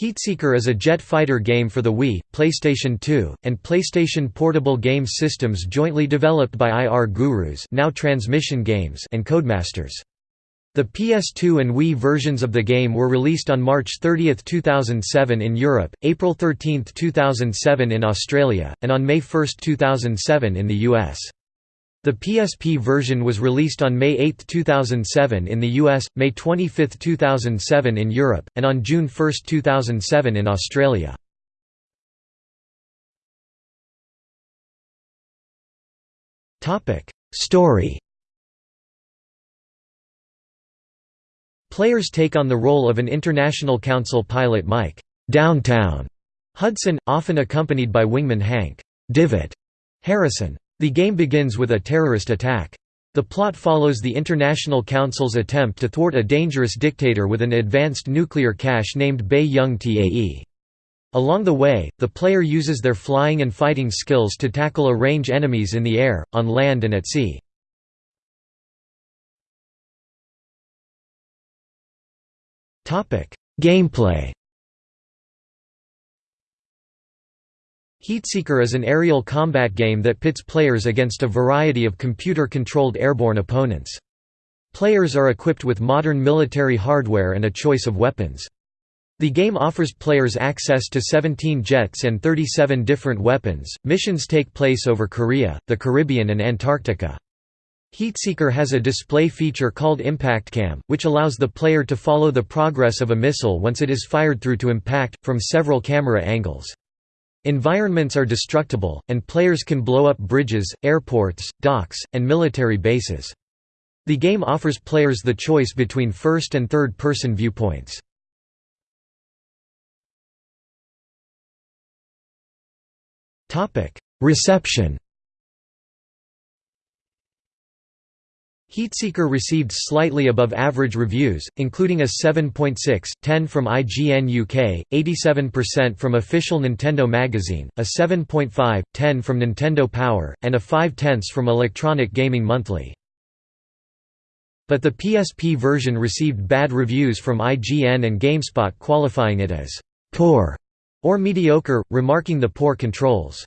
Heatseeker is a jet fighter game for the Wii, PlayStation 2, and PlayStation Portable game systems jointly developed by IR Gurus now Transmission Games and Codemasters. The PS2 and Wii versions of the game were released on March 30, 2007 in Europe, April 13, 2007 in Australia, and on May 1, 2007 in the US. The PSP version was released on May 8, 2007 in the US, May 25, 2007 in Europe, and on June 1, 2007 in Australia. Story Players take on the role of an International Council pilot Mike Downtown Hudson, often accompanied by wingman Hank Divot Harrison. The game begins with a terrorist attack. The plot follows the International Council's attempt to thwart a dangerous dictator with an advanced nuclear cache named Bei Young Tae. Along the way, the player uses their flying and fighting skills to tackle a range of enemies in the air, on land and at sea. Gameplay Heatseeker is an aerial combat game that pits players against a variety of computer-controlled airborne opponents. Players are equipped with modern military hardware and a choice of weapons. The game offers players access to 17 jets and 37 different weapons. Missions take place over Korea, the Caribbean, and Antarctica. Heatseeker has a display feature called Impact Cam, which allows the player to follow the progress of a missile once it is fired through to impact, from several camera angles. Environments are destructible, and players can blow up bridges, airports, docks, and military bases. The game offers players the choice between first and third-person viewpoints. Reception Heatseeker received slightly above average reviews, including a 7.6, 10 from IGN UK, 87% from Official Nintendo Magazine, a 7.5, 10 from Nintendo Power, and a 5 tenths from Electronic Gaming Monthly. But the PSP version received bad reviews from IGN and GameSpot qualifying it as «poor» or mediocre, remarking the poor controls.